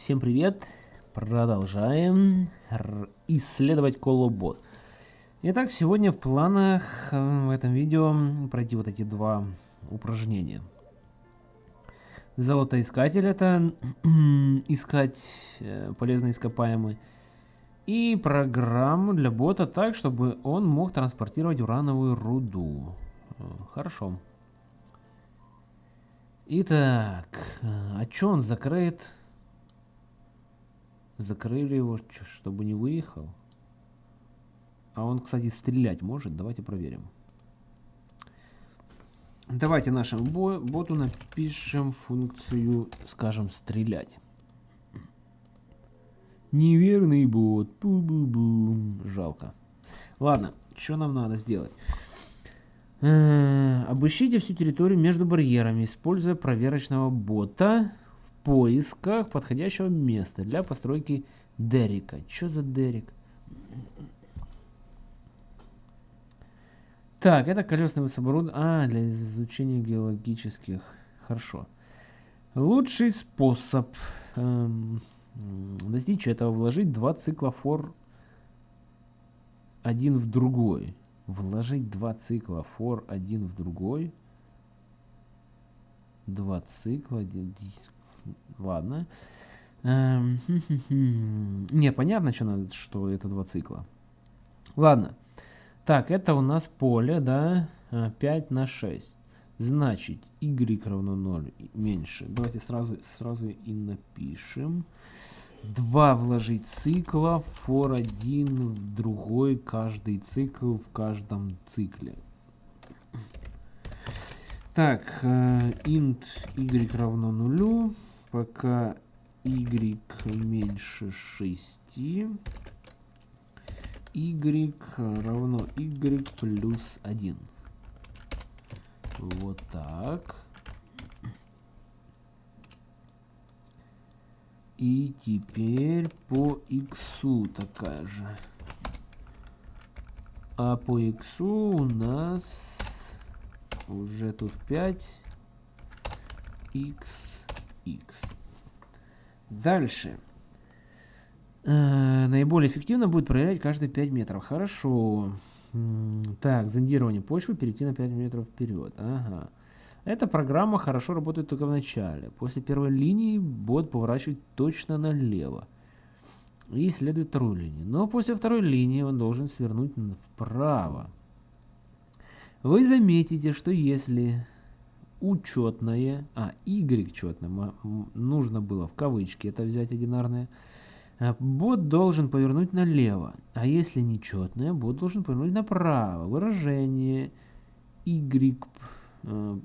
Всем привет! Продолжаем исследовать колобот. Итак, сегодня в планах э, в этом видео пройти вот эти два упражнения. Золотоискатель это искать э, полезные ископаемые. И программу для бота так, чтобы он мог транспортировать урановую руду. Э, хорошо. Итак, а что он закрыт? Закрыли его, чтобы не выехал. А он, кстати, стрелять может. Давайте проверим. Давайте нашему боту напишем функцию, скажем, стрелять. Неверный бот. Бу -бу -бу. Жалко. Ладно, что нам надо сделать? Э, обыщите всю территорию между барьерами, используя проверочного бота поисках подходящего места для постройки Дерека. Что за Дерек? Так, это колесный оборудование. А, для изучения геологических. Хорошо. Лучший способ эм, достичь этого вложить два цикла фор один в другой. Вложить два цикла фор один в другой. Два цикла. Ладно. Эм, не, понятно, что, надо, что это два цикла. Ладно. Так, это у нас поле, да, 5 а, на 6. Значит, y равно 0 меньше. Давайте сразу, сразу и напишем. 2 вложить цикла, for 1 в другой, каждый цикл в каждом цикле. Так, э, int y равно нулю пока y меньше 6, y равно y плюс 1. Вот так. И теперь по x такая же. А по x у нас уже тут 5 x x. Дальше. Э, наиболее эффективно будет проверять каждые 5 метров. Хорошо. Так, зондирование почвы, перейти на 5 метров вперед. Ага. Эта программа хорошо работает только в начале. После первой линии бот поворачивает точно налево. И исследует вторую линию. Но после второй линии он должен свернуть вправо. Вы заметите, что если учетное, а, y четное, нужно было в кавычки это взять одинарное, а, бот должен повернуть налево, а если нечетное, бот должен повернуть направо. Выражение y э,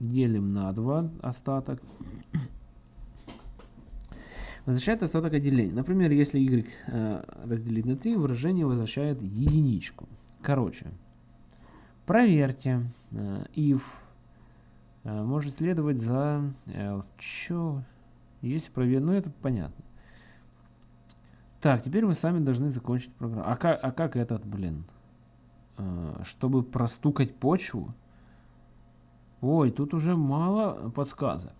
делим на 2 остаток. Возвращает остаток отделения. Например, если y э, разделить на 3, выражение возвращает единичку. Короче, проверьте э, if Э, может следовать за L. Чё? Если проверить, ну это понятно. Так, теперь вы сами должны закончить программу. А как, а как этот, блин? Э, чтобы простукать почву? Ой, тут уже мало подсказок.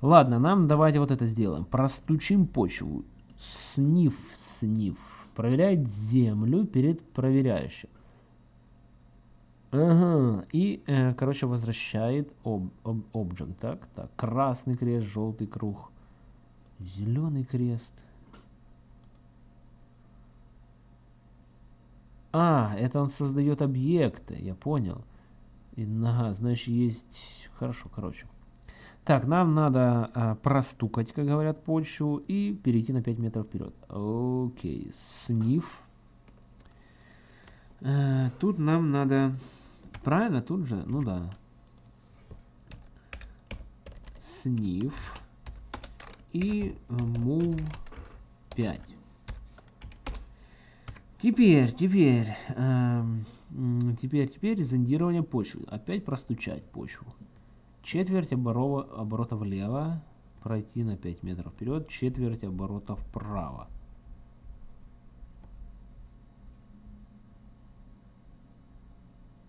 Ладно, нам давайте вот это сделаем. Простучим почву. Сниф, сниф. Проверяет землю перед проверяющим. Ага, и, э, короче, возвращает об, об, так, так, красный крест, желтый круг, зеленый крест. А, это он создает объекты, я понял. И, ага, значит, есть... Хорошо, короче. Так, нам надо а, простукать, как говорят, почву и перейти на 5 метров вперед. Окей, сниф. А, тут нам надо Правильно, тут же? Ну да. Сниф. И move 5. Теперь, теперь, эм, теперь, теперь зондирование почвы. Опять простучать почву. Четверть оборова, оборота влево, пройти на 5 метров вперед, четверть оборота вправо.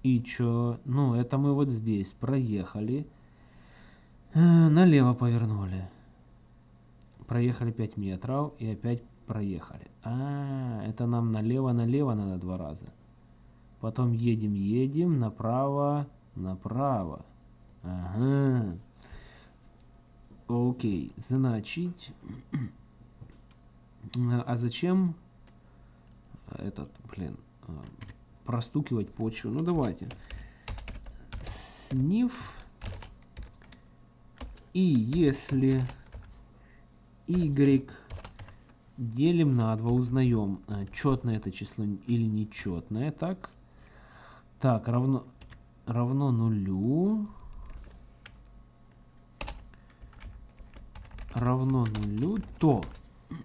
И чё? Ну, это мы вот здесь проехали. Э, налево повернули. проехали 5 метров и опять проехали. А, это нам налево-налево надо два раза. Потом едем, едем, направо, направо. Ага. Окей, значит... А зачем этот, блин, а, простукивать почву? Ну, давайте. Сниф. И если y делим на 2, узнаем, а, четное это число или нечетное. Так, так равно, равно нулю. равно нулю, то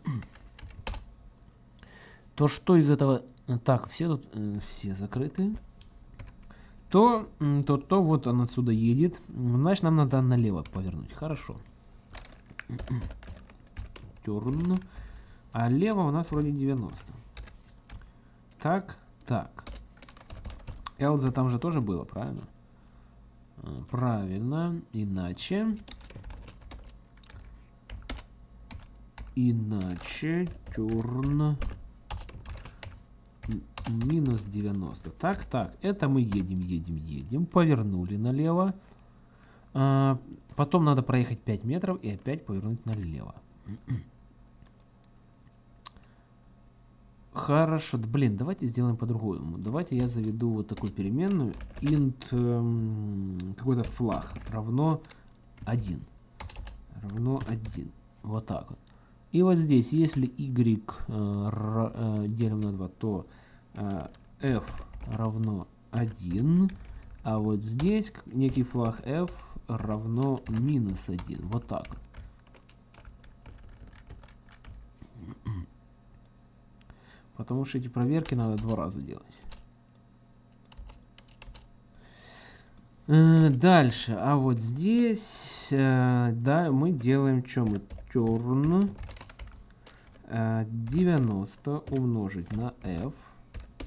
то что из этого так все тут э, все закрыты. То то то вот он отсюда едет. Значит нам надо налево повернуть. Хорошо. Turn. а лево у нас вроде 90 так так. Элза там же тоже было правильно? Э, правильно. Иначе. Иначе turn минус 90. Так, так, это мы едем, едем, едем. Повернули налево. А, потом надо проехать 5 метров и опять повернуть налево. Хорошо, блин, давайте сделаем по-другому. Давайте я заведу вот такую переменную. int эм, какой-то флаг равно 1. Равно 1. Вот так вот. И вот здесь, если y э, э, делим на 2, то э, f равно 1, а вот здесь некий флаг f равно минус 1. Вот так. Потому что эти проверки надо два раза делать. Дальше, а вот здесь, да, мы делаем что мы? Turn 90 умножить на f.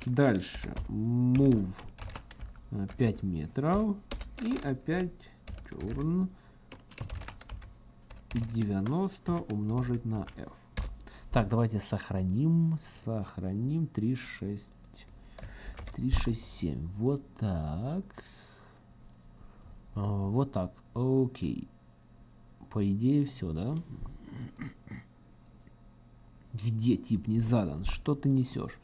Дальше move 5 метров. И опять turn 90 умножить на f. Так, давайте сохраним. Сохраним 36. 367. Вот так. А, вот так. Окей. По идее все, да? Где тип не задан? Что ты несешь?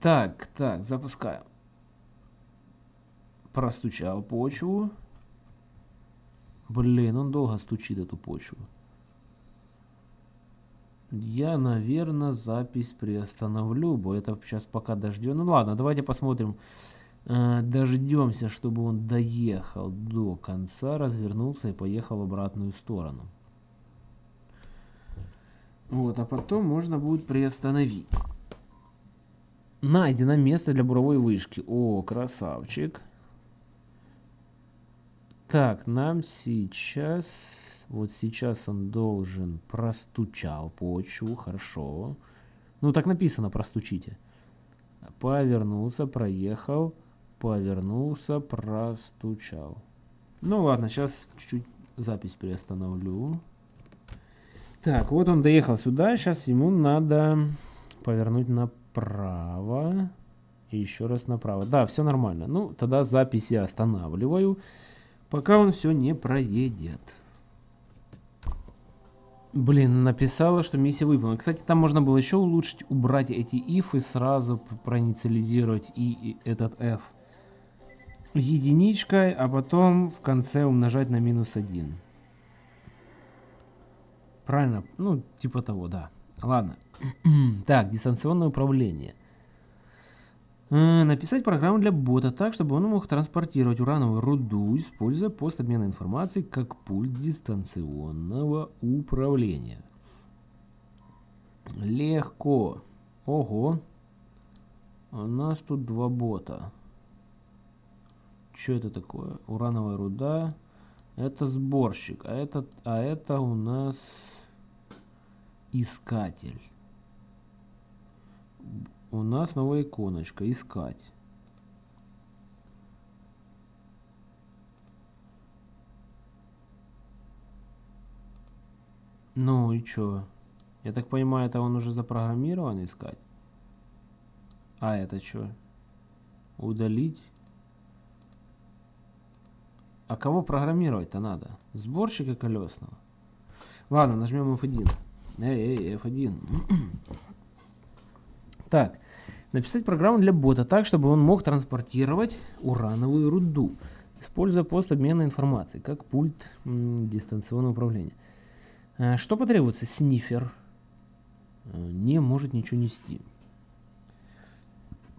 Так, так, запускаем. Простучал почву. Блин, он долго стучит эту почву. Я, наверное, запись приостановлю, бо это сейчас пока дождем. Ну ладно, давайте посмотрим. Э, дождемся, чтобы он доехал до конца, развернулся и поехал в обратную сторону. Вот, а потом можно будет приостановить. Найдено место для буровой вышки. О, красавчик. Так, нам сейчас... Вот сейчас он должен простучал почву. Хорошо. Ну, так написано, простучите. Повернулся, проехал. Повернулся, простучал. Ну ладно, сейчас чуть-чуть запись приостановлю. Так, вот он доехал сюда. Сейчас ему надо повернуть направо. И еще раз направо. Да, все нормально. Ну, тогда запись я останавливаю, пока он все не проедет. Блин, написала, что миссия выполнена. Кстати, там можно было еще улучшить, убрать эти if и сразу проинициализировать и, и этот f единичкой, а потом в конце умножать на минус 1. Правильно? Ну, типа того, да. Ладно. так, дистанционное управление. Э, написать программу для бота так, чтобы он мог транспортировать урановую руду, используя пост обмена информацией как пульт дистанционного управления. Легко. Ого. У нас тут два бота. Что это такое? Урановая руда. Это сборщик. А это, а это у нас искатель. У нас новая иконочка. Искать. Ну и чё? Я так понимаю, это он уже запрограммирован искать? А это что? Удалить? А кого программировать-то надо? Сборщика колесного? Ладно, нажмем F1. Эй, эй, F1. так, написать программу для бота так, чтобы он мог транспортировать урановую руду, используя пост обмена информацией, как пульт дистанционного управления. А, что потребуется? Снифер. А, не может ничего нести.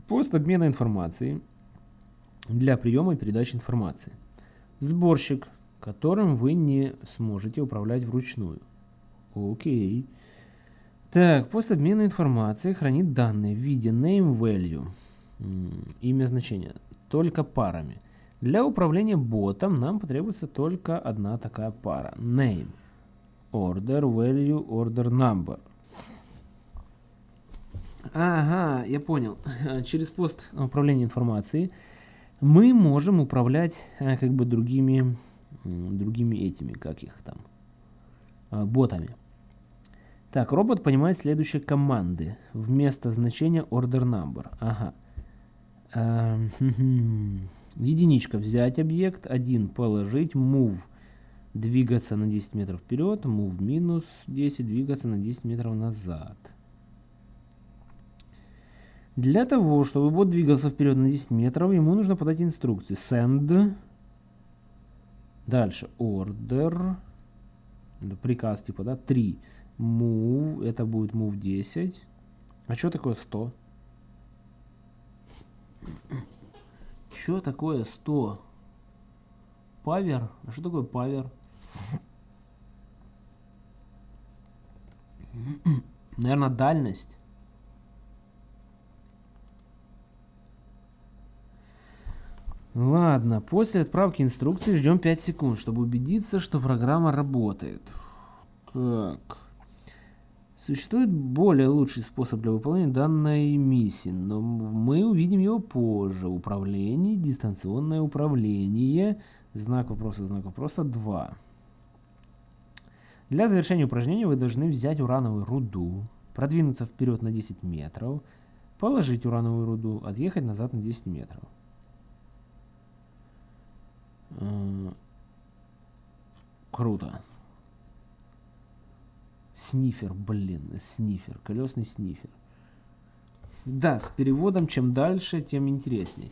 Пост обмена информацией для приема и передачи информации. Сборщик, которым вы не сможете управлять вручную. Окей. Так, пост обмена информацией хранит данные в виде name value, имя значения, только парами. Для управления ботом нам потребуется только одна такая пара. Name. Order value order number. Ага, я понял. Через пост управления информацией мы можем управлять э, как бы другими, другими этими, как их там, э, ботами. Так, робот понимает следующие команды. Вместо значения order number. Ага. Эм, единичка взять объект, один положить, move двигаться на 10 метров вперед, move минус 10 двигаться на 10 метров назад. Для того, чтобы бот двигался вперед на 10 метров, ему нужно подать инструкции. Send. Дальше order. Приказ типа, да, 3. Move. Это будет move 10. А что такое 100? Что такое 100? Павер? А что такое павер? Наверное, дальность. Ладно, после отправки инструкции ждем 5 секунд, чтобы убедиться, что программа работает. Так. Существует более лучший способ для выполнения данной миссии, но мы увидим его позже. Управление, дистанционное управление, знак вопроса, знак вопроса 2. Для завершения упражнения вы должны взять урановую руду, продвинуться вперед на 10 метров, положить урановую руду, отъехать назад на 10 метров. Круто. Снифер, блин, снифер, колесный снифер. Да, с переводом чем дальше, тем интересней.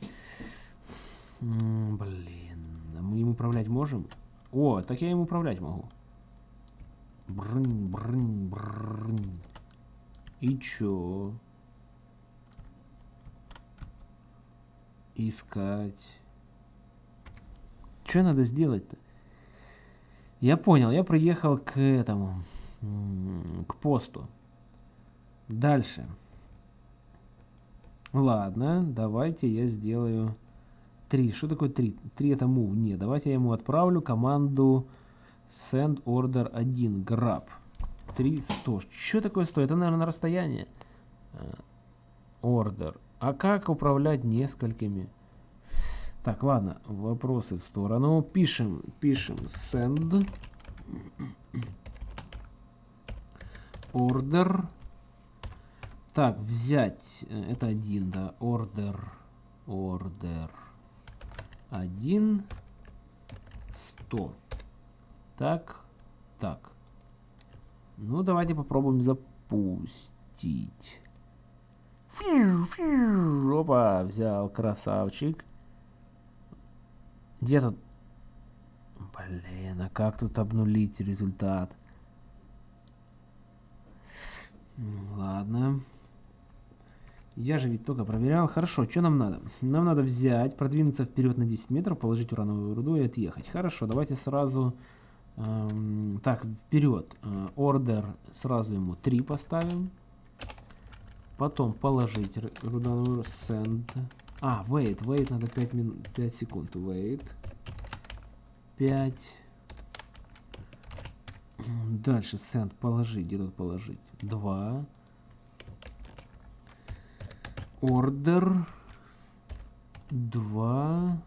Блин, а мы им управлять можем? О, так я им управлять могу. Брынь, брынь, брынь. И чё? Искать. Что надо сделать-то? Я понял, я приехал к этому, к посту. Дальше. Ладно, давайте я сделаю 3. Что такое 3? 3 это move. Не, давайте я ему отправлю команду send order 1 grab. 3 100. Что такое 100? Это, наверное, на расстояние. Э, order. А как управлять несколькими? Так, ладно, вопросы в сторону. Пишем, пишем send order. Так, взять, э, это один, да, order, order, один, сто. Так, так. Ну, давайте попробуем запустить. Фью, фью, опа, взял, красавчик. Где тут... Блин, а как тут обнулить результат? Ладно. Я же ведь только проверял. Хорошо, что нам надо? Нам надо взять, продвинуться вперед на 10 метров, положить урановую руду и отъехать. Хорошо, давайте сразу... Эм, так, вперед. Ордер сразу ему 3 поставим. Потом положить урановую send. А, wait, wait, надо 5, мин... 5 секунд. Wait. 5. Дальше send положить. Где тут положить? 2. Order. 2.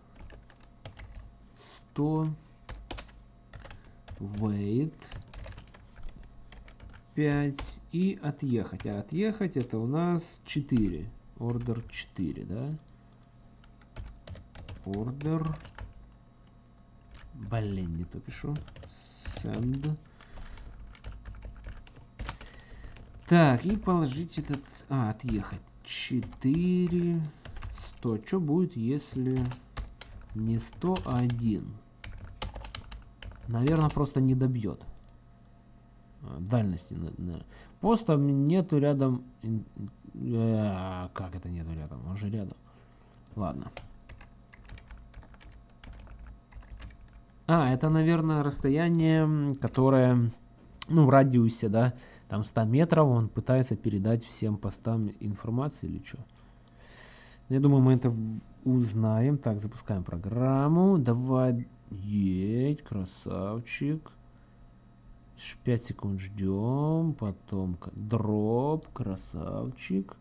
100. Wait. 5 и отъехать. А отъехать это у нас 4. Ордер 4, да? Ордер. Блин, не то пишу. Send. Так, и положить этот... А, отъехать. 4... 100. Что будет, если не 100, а 1? Наверное, просто не добьет. А, дальности. Просто нету рядом... Э, как это нету рядом? Он же рядом. Ладно. А, это, наверное, расстояние, которое, ну, в радиусе, да, там 100 метров, он пытается передать всем постам информацию или что. Я думаю, мы это узнаем. Так, запускаем программу. Давай, едь, красавчик. 5 секунд ждем, потом дроп, красавчик.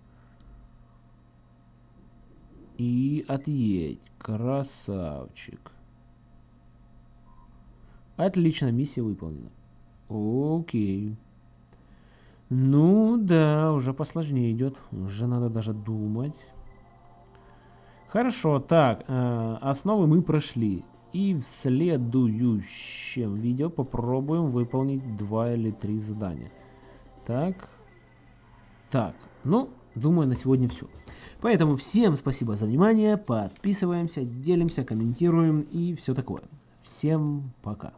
И отъедь, красавчик. Отлично, миссия выполнена. Окей. Ну да, уже посложнее идет. Уже надо даже думать. Хорошо, так, э, основы мы прошли. И в следующем видео попробуем выполнить два или три задания. Так. Так. Ну, думаю, на сегодня все. Поэтому всем спасибо за внимание. Подписываемся, делимся, комментируем и все такое. Всем пока.